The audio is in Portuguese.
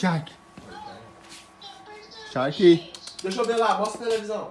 Shark. Shark. Deixa eu ver lá, mostra a televisão.